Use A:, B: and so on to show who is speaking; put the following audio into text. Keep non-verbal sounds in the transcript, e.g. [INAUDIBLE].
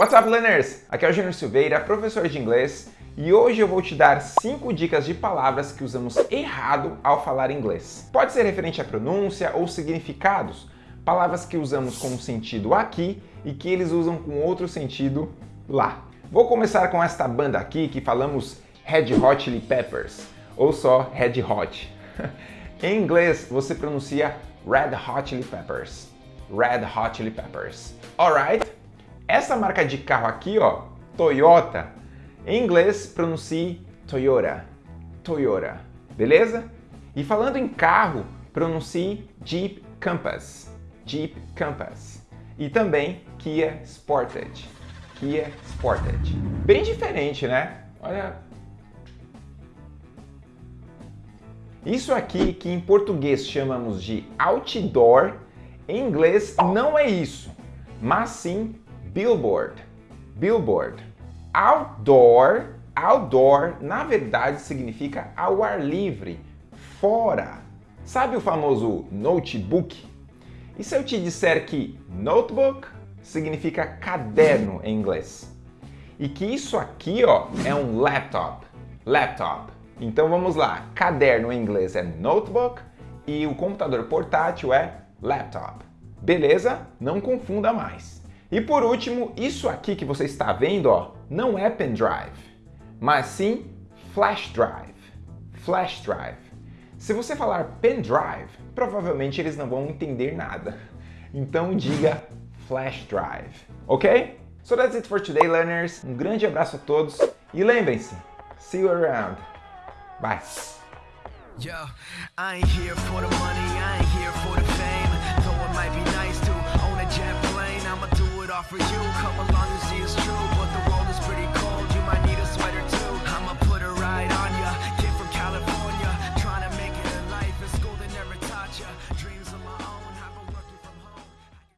A: What's up, learners? Aqui é o Júnior Silveira, professor de inglês, e hoje eu vou te dar 5 dicas de palavras que usamos errado ao falar inglês. Pode ser referente à pronúncia ou significados, palavras que usamos com um sentido aqui e que eles usam com outro sentido lá. Vou começar com esta banda aqui que falamos Red Hot Chili Peppers, ou só Red Hot. [LAUGHS] em inglês, você pronuncia Red Hot Chili Peppers. Red Hot Chili Peppers. Alright? Essa marca de carro aqui, ó, Toyota, em inglês pronuncie Toyota, Toyota, beleza? E falando em carro, pronuncie Jeep Compass, Jeep Compass. E também Kia Sportage, Kia Sportage. Bem diferente, né? Olha... Isso aqui que em português chamamos de outdoor, em inglês não é isso, mas sim Billboard. Billboard. Outdoor. Outdoor, na verdade, significa ao ar livre, fora. Sabe o famoso notebook? E se eu te disser que notebook significa caderno em inglês? E que isso aqui ó, é um laptop. Laptop. Então vamos lá. Caderno em inglês é notebook e o computador portátil é laptop. Beleza? Não confunda mais. E por último, isso aqui que você está vendo, ó, não é pendrive, mas sim flash drive. Flash drive. Se você falar pendrive, provavelmente eles não vão entender nada. Então diga flash drive, ok? So that's it for today, learners. Um grande abraço a todos e lembrem-se, see you around. Bye. Yo, for you. Come along and see it's true, What the world